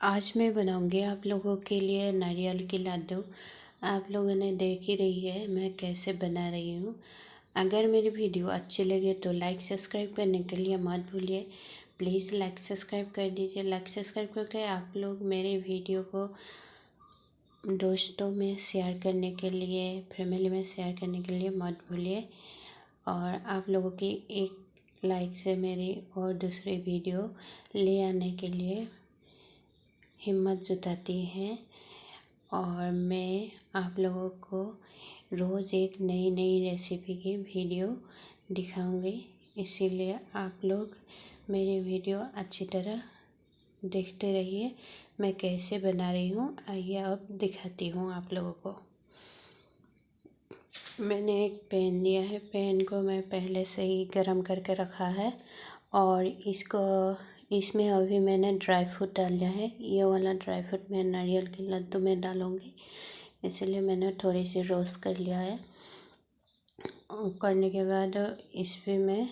आज मैं बनाऊँगी आप लोगों के लिए नारियल की लड्डू आप लोगों ने देख ही रही है मैं कैसे बना रही हूँ। अगर मेरी वीडियो अच्छी लगे तो लाइक सब्सक्राइब करने के लिए मत भूलिए। प्लीज़ लाइक सब्सक्राइब कर दीजिए। लाइक सब्सक्राइब करके आप लोग मेरे वीडियो को दोस्तों में शेयर करने के लिए, फैमिली में शेयर करने के लिए मत भूलिए। और आप लोगों की एक लाइक से मेरी और दूसरी वीडियो ले आने के लिए हिम्मत जुटाती हैं और मैं आप लोगों को रोज़ एक नई नई रेसिपी की वीडियो दिखाऊँगी। इसीलिए आप लोग मेरी वीडियो अच्छी तरह देखते रहिए। मैं कैसे बना रही हूँ, आइए अब दिखाती हूँ आप लोगों को। मैंने एक पैन लिया है। पैन को मैं पहले से ही गरम करके रखा है और इसको इसमें अभी मैंने ड्राई फ्रूट डाल लिया है। ये वाला ड्राई फ्रूट मैं नारियल के लड्डू में डालूँगी। इसलिए मैंने थोड़ी सी रोस्ट कर लिया है। करने के बाद इसमें मैं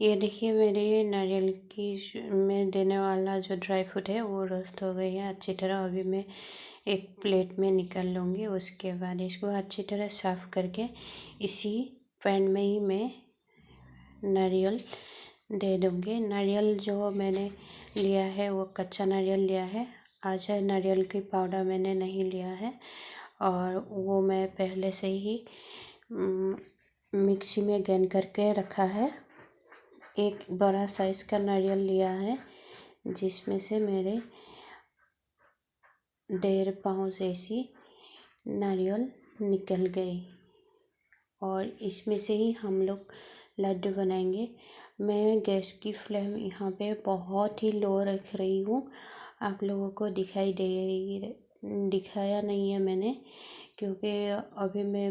ये देखिए मेरे नारियल की में देने वाला जो ड्राई फ्रूट है वो रोस्ट हो गई है। अच्छी तरह अभी मैं एक प्लेट में निकाल लूँगी, उसके बाद इसको अच्छी तरह साफ़ करके इसी पैन में ही मैं नारियल दे दूँगी। नारियल जो मैंने लिया है, वो कच्चा नारियल लिया है। आज नारियल की पाउडर मैंने नहीं लिया है और वो मैं पहले से ही मिक्सी में ग्राइंड करके रखा है। एक बड़ा साइज़ का नारियल लिया है, जिसमें से मेरे डेढ़ पाउच ऐसी नारियल निकल गई। और इसमें से ही हम लोग लड्डू बनाएँगे। मैं गैस की फ्लेम यहाँ पे बहुत ही लो रख रही हूँ। आप लोगों को दिखाई दे रही दिखाया नहीं है मैंने, क्योंकि अभी मैं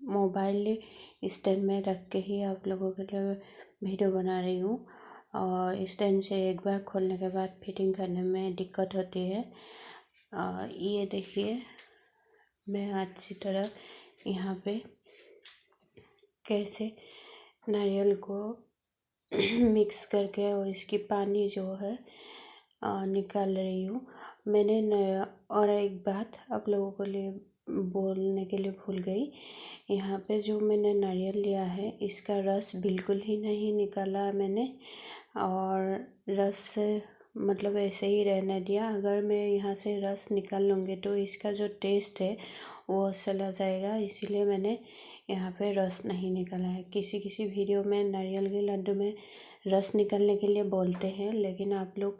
मोबाइल स्टैंड में रख के ही आप लोगों के लिए वीडियो बना रही हूँ और स्टैंड से एक बार खोलने के बाद फिटिंग करने में दिक्कत होती है। ये देखिए, मैं अच्छी तरह यहाँ पे कैसे नारियल को मिक्स करके और इसकी पानी जो है निकाल रही हूँ। मैंने और एक बात आप लोगों को लिए बोलने के लिए भूल गई। यहाँ पे जो मैंने नारियल लिया है, इसका रस बिल्कुल ही नहीं निकाला मैंने और रस मतलब ऐसे ही रहने दिया। अगर मैं यहाँ से रस निकाल लूँगी तो इसका जो टेस्ट है वो चला जाएगा, इसीलिए मैंने यहाँ पे रस नहीं निकाला है। किसी किसी वीडियो में नारियल के लड्डू में रस निकालने के लिए बोलते हैं, लेकिन आप लोग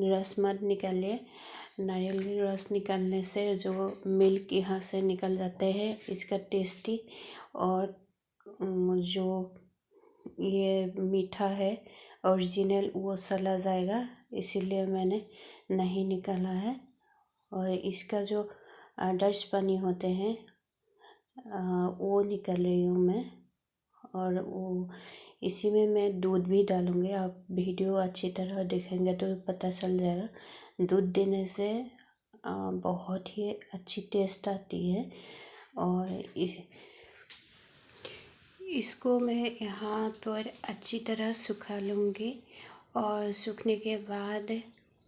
रस मत निकालिए। नारियल की रस निकालने से जो मिल्क यहाँ से निकल जाते हैं, इसका टेस्टी और जो ये मीठा है, ओरिजिनल वो चला जाएगा, इसीलिए मैंने नहीं निकाला है। और इसका जो आदर्श पानी होते हैं वो निकल रही हूँ मैं। और वो, इसी में मैं दूध भी डालूँगी। आप वीडियो अच्छी तरह देखेंगे तो पता चल जाएगा। दूध देने से बहुत ही अच्छी टेस्ट आती है। और इस, इसको मैं यहाँ पर अच्छी तरह सुखा लूँगी। और सूखने के बाद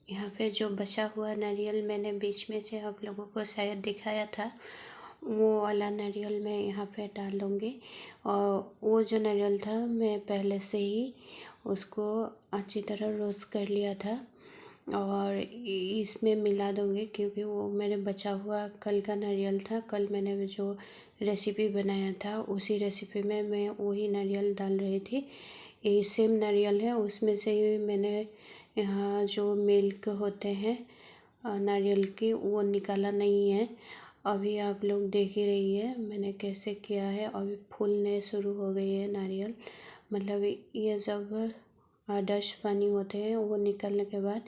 यहाँ पे जो बचा हुआ नारियल मैंने बीच में से आप लोगों को शायद दिखाया था वो वाला नारियल मैं यहाँ पे डाल दूँगी। और वो जो नारियल था, मैं पहले से ही उसको अच्छी तरह रोस्ट कर लिया था। और इसमें मिला दूँगी क्योंकि वो मेरे बचा हुआ कल का नारियल था। कल मैंने जो रेसिपी बनाया था, उसी रेसिपी में मैं वही नारियल डाल रही थी। ये सेम नारियल है, उसमें से ही मैंने यहाँ जो मिल्क होते हैं, नारियल की, वो निकाला नहीं है। अभी आप लोग देख ही रही है, मैंने कैसे किया है। अभी फूलने शुरू हो गई है नारियल। मतलब ये जब आदर्श पानी होते हैं, वो निकलने के बाद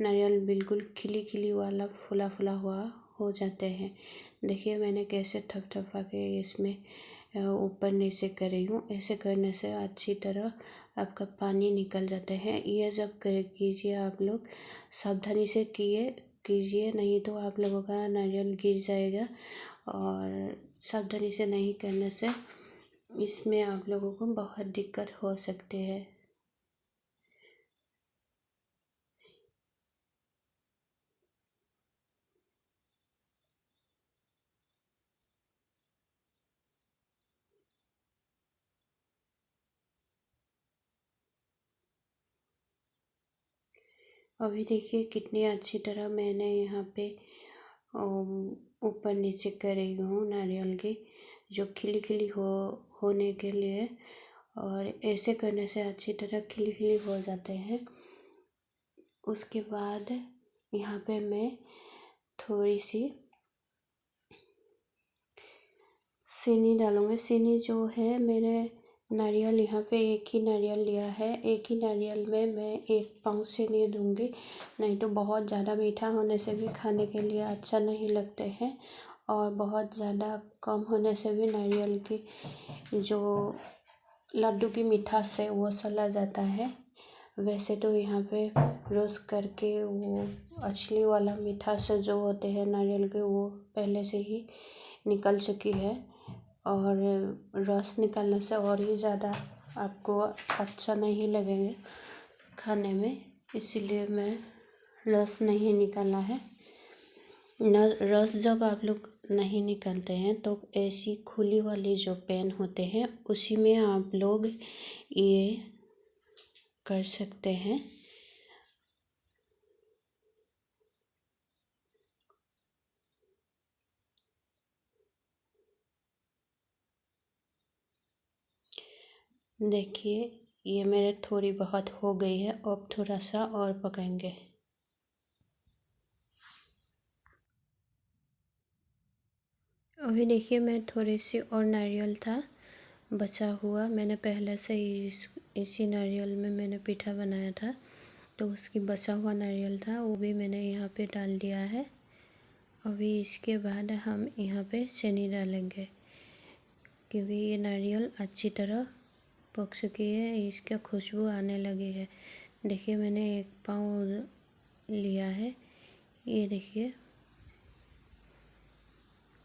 नारियल बिल्कुल खिली खिली वाला फुला फुला हुआ हो जाते हैं। देखिए, मैंने कैसे थपथपा के इसमें ऊपर नीचे कर रही हूँ। ऐसे करने से अच्छी तरह आपका पानी निकल जाता है। ये जब कर कीजिए आप लोग, सावधानी से किए कीजिए, नहीं तो आप लोगों का नारियल गिर जाएगा और सावधानी से नहीं करने से इसमें आप लोगों को बहुत दिक्कत हो सकती है। अभी देखिए कितनी अच्छी तरह मैंने यहाँ पे ऊपर नीचे कर हूँ नारियल की, जो खिली खिली हो, होने के लिए। और ऐसे करने से अच्छी तरह खिली खिली हो जाते हैं। उसके बाद यहाँ पे मैं थोड़ी सी चीनी डालूँगी। चीनी जो है, मैंने नारियल यहाँ पे एक ही नारियल लिया है। एक ही नारियल में मैं एक पाँव से नहीं दूँगी। नहीं तो बहुत ज़्यादा मीठा होने से भी खाने के लिए अच्छा नहीं लगते हैं और बहुत ज़्यादा कम होने से भी नारियल की जो लड्डू की मिठास है वो चला जाता है। वैसे तो यहाँ पे रोस्ट करके वो असली वाला मिठास जो होते हैं नारियल के वो पहले से ही निकल चुकी है। और रस निकालने से और ही ज़्यादा आपको अच्छा नहीं लगेगा खाने में, इसीलिए मैं रस नहीं निकाला है। न, रस जब आप लोग नहीं निकालते हैं तो ऐसी खुली वाली जो पेन होते हैं, उसी में आप लोग ये कर सकते हैं। देखिए, ये मेरे थोड़ी बहुत हो गई है, अब थोड़ा सा और पकाएँगे। अभी देखिए, मैं थोड़ी सी और नारियल था, बचा हुआ। मैंने पहले से इस, इसी नारियल में मैंने पीठा बनाया था तो उसकी बचा हुआ नारियल था, वो भी मैंने यहाँ पे डाल दिया है। अभी इसके बाद हम यहाँ पे चीनी डालेंगे, क्योंकि ये नारियल अच्छी तरह पक चुकी है, इसका खुशबू आने लगी है। देखिए, मैंने एक पाँव लिया है। ये देखिए।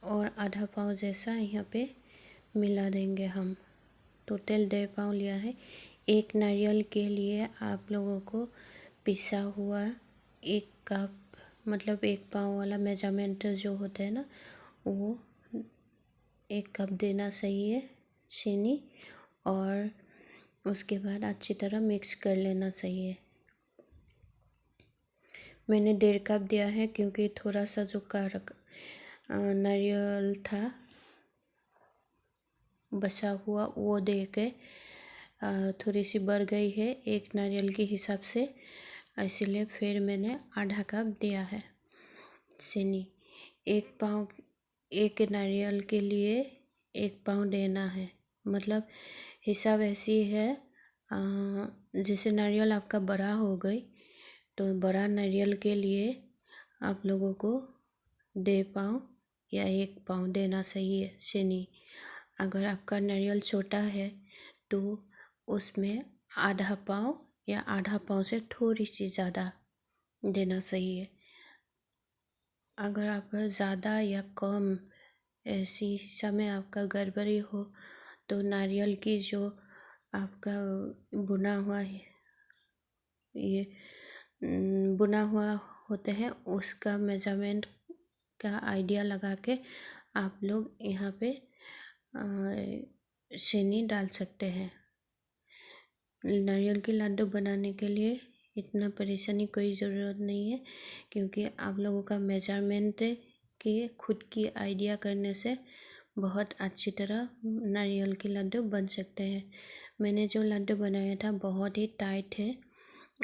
और आधा पाँव जैसा यहाँ पे मिला देंगे हम। टोटल डेढ़ पाँव लिया है। एक नारियल के लिए आप लोगों को पिसा हुआ एक कप मतलब एक पाँव वाला मेज़रमेंट जो होता है ना, वो एक कप देना सही है, चीनी और उसके बाद अच्छी तरह मिक्स कर लेना चाहिए। मैंने डेढ़ कप दिया है क्योंकि थोड़ा सा जो कारक नारियल था, बचा हुआ, वो दे के थोड़ी सी बढ़ गई है एक नारियल के हिसाब से। इसीलिए फिर मैंने आधा कप दिया है चीनी। एक पाव, एक नारियल के लिए एक पाव देना है। मतलब हिसाब ऐसी है। जैसे नारियल आपका बड़ा हो गई तो बड़ा नारियल के लिए आप लोगों को डेढ़ पाँव या एक पाँव देना सही है चीनी अगर आपका नारियल छोटा है तो उसमें आधा पाँव या आधा पाँव से थोड़ी सी ज़्यादा देना सही है। अगर आप ज़्यादा या कम ऐसी समय आपका गड़बड़ी हो तो नारियल की जो आपका बुना हुआ है, ये बुना हुआ होते हैं, उसका मेज़रमेंट का आइडिया लगा के आप लोग यहाँ पे चीनी डाल सकते हैं। नारियल के लड्डू बनाने के लिए इतना परेशानी कोई ज़रूरत नहीं है, क्योंकि आप लोगों का मेज़रमेंट के खुद की आइडिया करने से बहुत अच्छी तरह नारियल के लड्डू बन सकते हैं। मैंने जो लड्डू बनाया था, बहुत ही टाइट है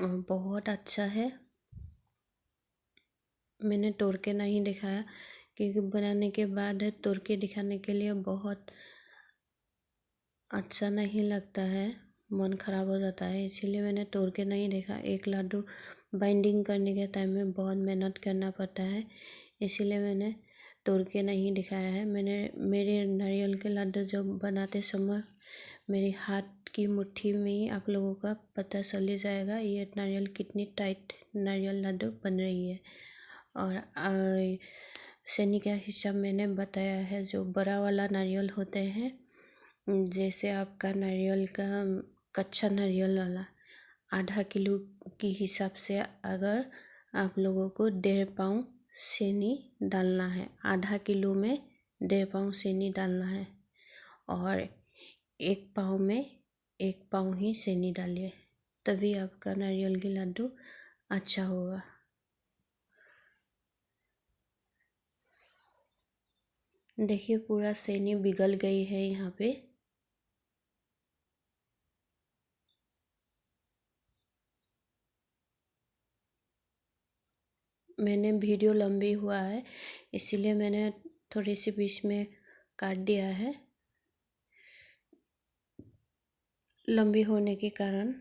और बहुत अच्छा है। मैंने तोड़ के नहीं दिखाया, क्योंकि बनाने के बाद तोड़ के दिखाने के लिए बहुत अच्छा नहीं लगता है, मन ख़राब हो जाता है, इसीलिए मैंने तोड़ के नहीं देखा। एक लड्डू बाइंडिंग करने के टाइम में बहुत मेहनत करना पड़ता है, इसीलिए मैंने तोड़ के नहीं दिखाया है। मैंने, मेरे नारियल के लड्डू जब बनाते समय मेरे हाथ की मुट्ठी में ही आप लोगों का पता चल जाएगा, ये नारियल कितनी टाइट नारियल लड्डू बन रही है। और सैनी का हिसाब मैंने बताया है, जो बड़ा वाला नारियल होते हैं, जैसे आपका नारियल का, कच्चा नारियल वाला, आधा किलो के हिसाब से अगर आप लोगों को डेढ़ पाँव चीनी डालना है। आधा किलो में डेढ़ पाँव चीनी डालना है और एक पाव में एक पाँव ही चीनी डालिए, तभी आपका नारियल के लड्डू अच्छा होगा। देखिए पूरा सैनी बिगल गई है यहाँ पे। मैंने वीडियो लंबी हुआ है, इसीलिए मैंने थोड़ी सी बीच में काट दिया है। लंबी होने के कारण।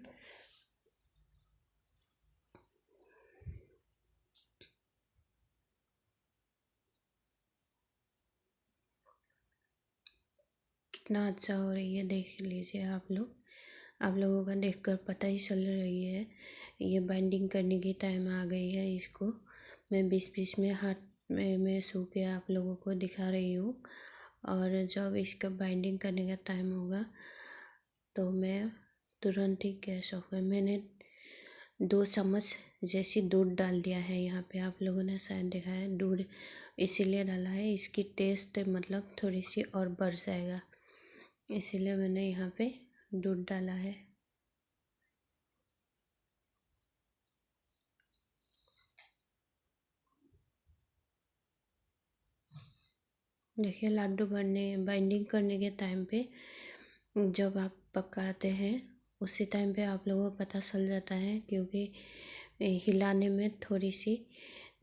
कितना अच्छा हो रही है, देख लीजिए आप लोग। आप लोगों का देखकर पता ही चल रही है, ये बाइंडिंग करने की टाइम आ गई है इसको। मैं बीच बीच में हाथ में, मैं सो के आप लोगों को दिखा रही हूँ। और जब इसका बाइंडिंग करने का टाइम होगा तो मैं तुरंत ही गैस ऑफ़ कर मैंने दो चम्मच जैसी दूध डाल दिया है। यहाँ पे आप लोगों ने शायद देखा है, दूध इसीलिए डाला है। इसकी टेस्ट मतलब थोड़ी सी और बढ़ जाएगा। इसीलिए मैंने यहाँ पे दूध डाला है। देखिए लड्डू बनने बाइंडिंग करने के टाइम पे जब आप पकाते हैं, उसी टाइम पे आप लोगों को पता चल जाता है क्योंकि हिलाने में थोड़ी सी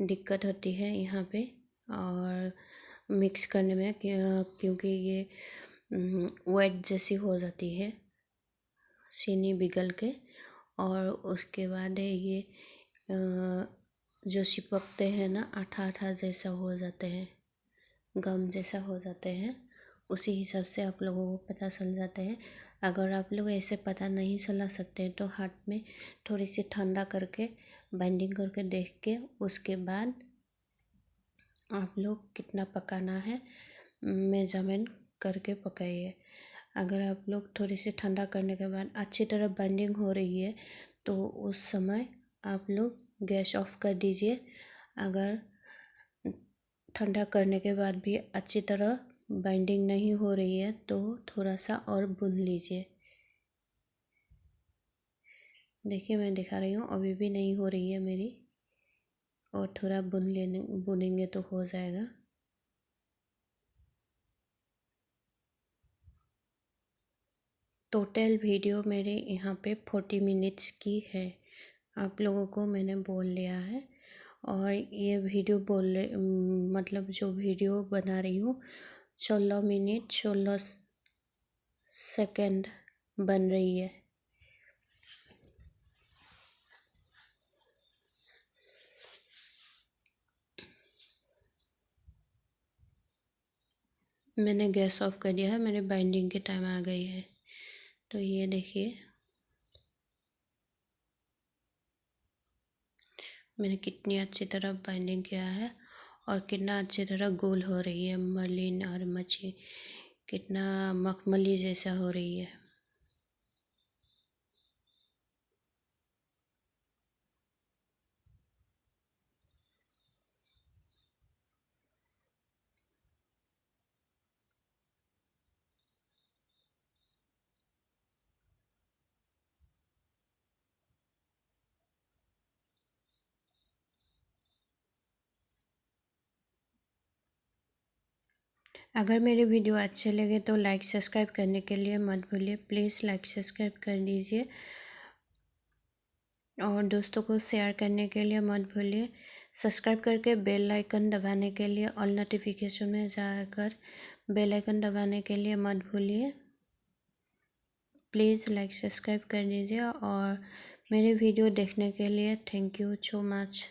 दिक्कत होती है यहाँ पे और मिक्स करने में क्योंकि ये वेट जैसी हो जाती है, चीनी बिगल के और उसके बाद ये जो चिपकते हैं ना आठा आठा जैसा हो जाते हैं। गम जैसा हो जाते हैं, उसी हिसाब से आप लोगों को पता चल जाते हैं। अगर आप लोग ऐसे पता नहीं चला सकते हैं तो हाथ में थोड़ी सी ठंडा करके बाइंडिंग करके देख के, उसके बाद आप लोग कितना पकाना है मेज़रमेंट करके पकाइए। अगर आप लोग थोड़ी सी ठंडा करने के बाद अच्छी तरह बाइंडिंग हो रही है तो उस समय आप लोग गैस ऑफ़ कर दीजिए। अगर ठंडा करने के बाद भी अच्छी तरह बाइंडिंग नहीं हो रही है तो थोड़ा सा और बुन लीजिए। देखिए, मैं दिखा रही हूँ, अभी भी नहीं हो रही है मेरी, और थोड़ा बुन लेने बुनेंगे तो हो जाएगा। टोटल वीडियो मेरे यहाँ पे फोर्टी मिनट्स की है। आप लोगों को मैंने बोल लिया है। और ये वीडियो बोल मतलब जो वीडियो बना रही हूँ, सोलह मिनट सोलह सेकंड बन रही है। मैंने गैस ऑफ़ कर दिया है, मेरे बाइंडिंग के टाइम आ गई है। तो ये देखिए। मैंने कितनी अच्छी तरह बाइंडिंग किया है और कितना अच्छी तरह गोल हो रही है मलिन और मछली कितना मखमली जैसा हो रही है। अगर मेरे वीडियो अच्छे लगे तो लाइक सब्सक्राइब करने के लिए मत भूलिए। प्लीज़ लाइक सब्सक्राइब कर दीजिए। और दोस्तों को शेयर करने के लिए मत भूलिए। सब्सक्राइब करके बेल आइकन दबाने के लिए ऑल नोटिफिकेशन में जाकर बेल आइकन दबाने के लिए मत भूलिए। प्लीज़ लाइक सब्सक्राइब कर दीजिए और मेरे वीडियो देखने के लिए थैंक यू सो मच।